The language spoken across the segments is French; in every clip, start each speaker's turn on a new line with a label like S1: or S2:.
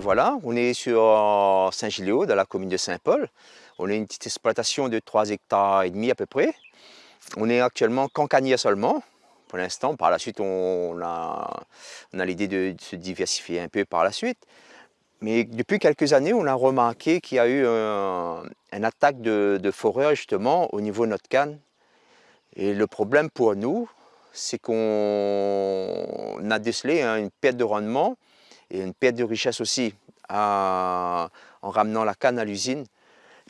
S1: voilà, on est sur Saint-Giléo, dans la commune de Saint-Paul. On a une petite exploitation de 3 hectares et demi à peu près. On est actuellement cancanier seulement, pour l'instant. Par la suite, on a, l'idée de, se diversifier un peu par la suite. Mais depuis quelques années, on a remarqué qu'il y a eu un, une attaque de, de justement au niveau de notre canne. Et le problème pour nous, c'est qu'on a décelé hein, une perte de rendement et une perte de richesse aussi en ramenant la canne à l'usine.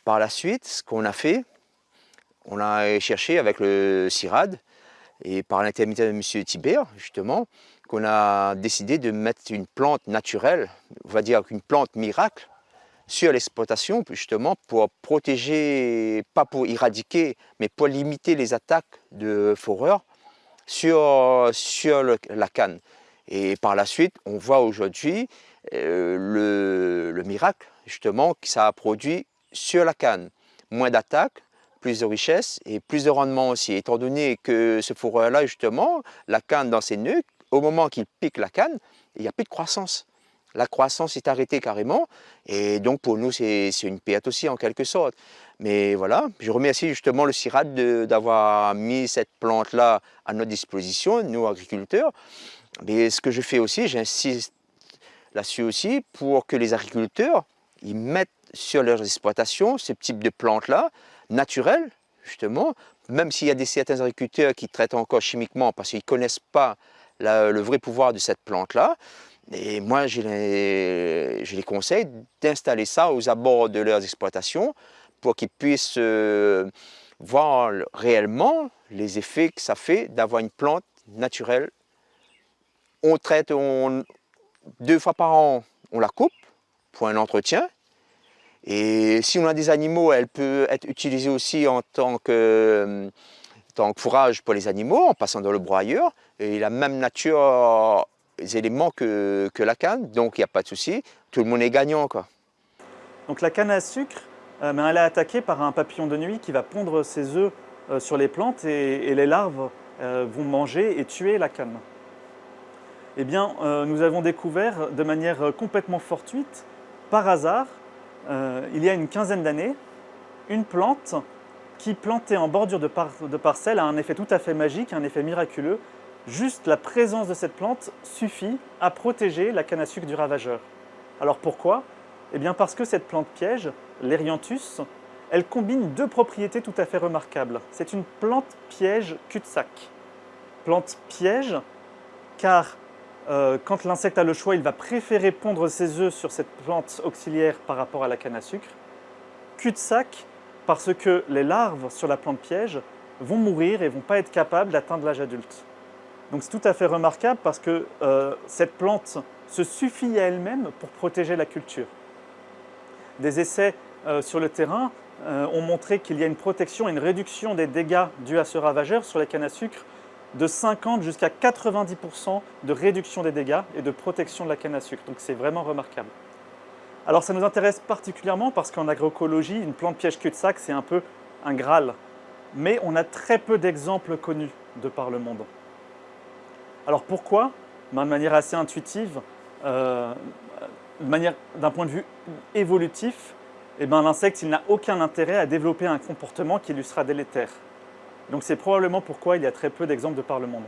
S1: Par la suite, ce qu'on a fait, on a cherché avec le CIRAD et par l'intermédiaire de M. Thibert, justement, qu'on a décidé de mettre une plante naturelle, on va dire une plante miracle, sur l'exploitation, justement, pour protéger, pas pour éradiquer, mais pour limiter les attaques de foreurs sur, sur la canne. Et par la suite, on voit aujourd'hui euh, le, le, miracle, justement, que ça a produit sur la canne. Moins d'attaques, plus de richesse et plus de rendement aussi, étant donné que ce fourreur-là, justement, la canne dans ses nœuds, au moment qu'il pique la canne, il n'y a plus de croissance. La croissance est arrêtée carrément, et donc pour nous, c'est une perte aussi en quelque sorte. Mais voilà, je remercie justement le CIRAD d'avoir mis cette plante-là à notre disposition, nous agriculteurs. Mais ce que je fais aussi, j'insiste là-dessus aussi, pour que les agriculteurs, ils mettent sur leurs exploitations ce type de plantes-là, naturelles, justement, même s'il y a des, certains agriculteurs qui traitent encore chimiquement parce qu'ils ne connaissent pas le vrai pouvoir de cette plante-là. Et moi, je les, conseille d'installer ça aux abords de leurs exploitations pour qu'ils puissent euh, voir réellement les effets que ça fait d'avoir une plante naturelle. On traite deux fois par an, on la coupe pour un entretien et si on a des animaux, elle peut être utilisée aussi en tant que, fourrage pour les animaux, en passant dans le broyeur. Et la même nature, les éléments que, que la canne, donc il n'y a pas de souci, tout le monde est gagnant. Quoi.
S2: Donc la canne à sucre, euh, elle est attaquée par un papillon de nuit qui va pondre ses œufs euh, sur les plantes et, les larves euh, vont manger et tuer la canne. Eh bien, nous avons découvert de manière complètement fortuite, par hasard, euh, il y a une quinzaine d'années, une plante qui, plantée en bordure de, parcelles, a un effet tout à fait magique, un effet miraculeux. Juste la présence de cette plante suffit à protéger la canne à sucre du ravageur. Alors pourquoi? Eh bien parce que cette plante piège, l'Erianthus, elle combine deux propriétés tout à fait remarquables. C'est une plante piège cul-de-sac. Plante piège car euh, quand l'insecte a le choix, il va préférer pondre ses œufs sur cette plante auxiliaire par rapport à la canne à sucre. Cul-de-sac, parce que les larves sur la plante piège vont mourir et vont pas être capables d'atteindre l'âge adulte. Donc c'est tout à fait remarquable parce que euh, cette plante se suffit à elle-même pour protéger la culture. Des essais euh, sur le terrain ont montré qu'il y a une protection et une réduction des dégâts dus à ce ravageur sur les cannes à sucre de 50 jusqu'à 90% de réduction des dégâts et de protection de la canne à sucre. Donc c'est vraiment remarquable. Alors ça nous intéresse particulièrement parce qu'en agroécologie, une plante piège cul-de-sac, c'est un peu un Graal. Mais on a très peu d'exemples connus de par le monde. Alors pourquoi? Ben, De manière assez intuitive, euh, d'un point de vue évolutif, eh ben, l'insecte n'a aucun intérêt à développer un comportement qui lui sera délétère. Donc c'est probablement pourquoi il y a très peu d'exemples de par le monde.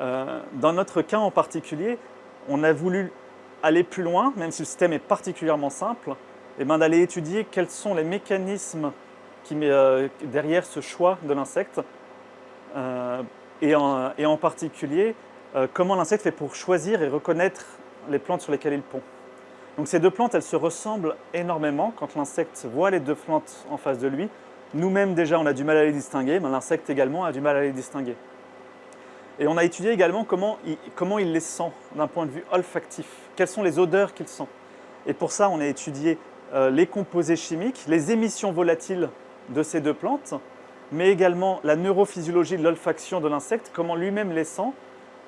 S2: Euh, dans notre cas en particulier, on a voulu aller plus loin, même si le système est particulièrement simple, et ben d'aller étudier quels sont les mécanismes euh, derrière ce choix de l'insecte, euh, et, en, particulier comment l'insecte fait pour choisir et reconnaître les plantes sur lesquelles il pond. Donc ces deux plantes, elles se ressemblent énormément. Quand l'insecte voit les deux plantes en face de lui, nous-mêmes déjà, on a du mal à les distinguer, mais l'insecte également a du mal à les distinguer. Et on a étudié également comment il, les sent d'un point de vue olfactif, quelles sont les odeurs qu'il sent. Et pour ça, on a étudié euh, les composés chimiques, les émissions volatiles de ces deux plantes, mais également la neurophysiologie de l'olfaction de l'insecte, comment lui-même les sent.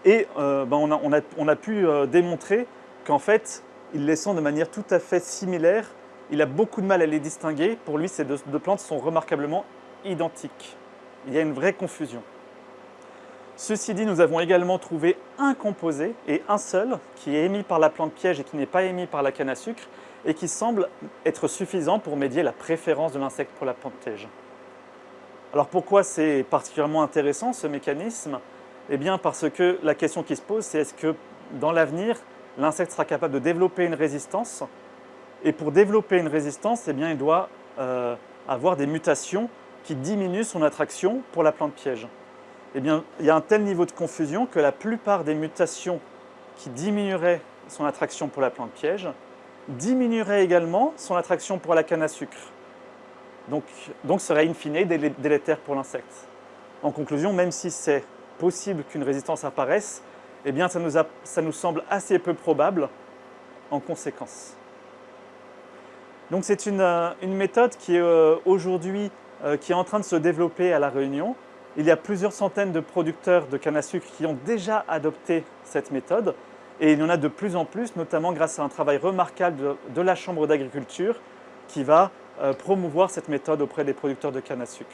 S2: Et euh, ben, on, a, pu euh, démontrer qu'en fait, il les sent de manière tout à fait similaire il a beaucoup de mal à les distinguer. Pour lui, ces deux, plantes sont remarquablement identiques. Il y a une vraie confusion. Ceci dit, nous avons également trouvé un composé, et un seul, qui est émis par la plante piège et qui n'est pas émis par la canne à sucre, et qui semble être suffisant pour médier la préférence de l'insecte pour la plante piège. Alors pourquoi c'est particulièrement intéressant ce mécanisme? Eh bien parce que la question qui se pose, c'est est-ce que dans l'avenir, l'insecte sera capable de développer une résistance Et pour développer une résistance, eh bien, il doit euh, avoir des mutations qui diminuent son attraction pour la plante piège eh bien, il y a un tel niveau de confusion que la plupart des mutations qui diminueraient son attraction pour la plante piège diminueraient également son attraction pour la canne à sucre. Donc, donc serait in fine délétère pour l'insecte. En conclusion, même si c'est possible qu'une résistance apparaisse, eh bien ça nous, ça nous, semble assez peu probable en conséquence. Donc c'est une, euh, une, méthode qui est euh, aujourd'hui euh, en train de se développer à La Réunion il y a plusieurs centaines de producteurs de canne à sucre qui ont déjà adopté cette méthode et il y en a de plus en plus, notamment grâce à un travail remarquable de, la Chambre d'agriculture qui va promouvoir cette méthode auprès des producteurs de canne à sucre.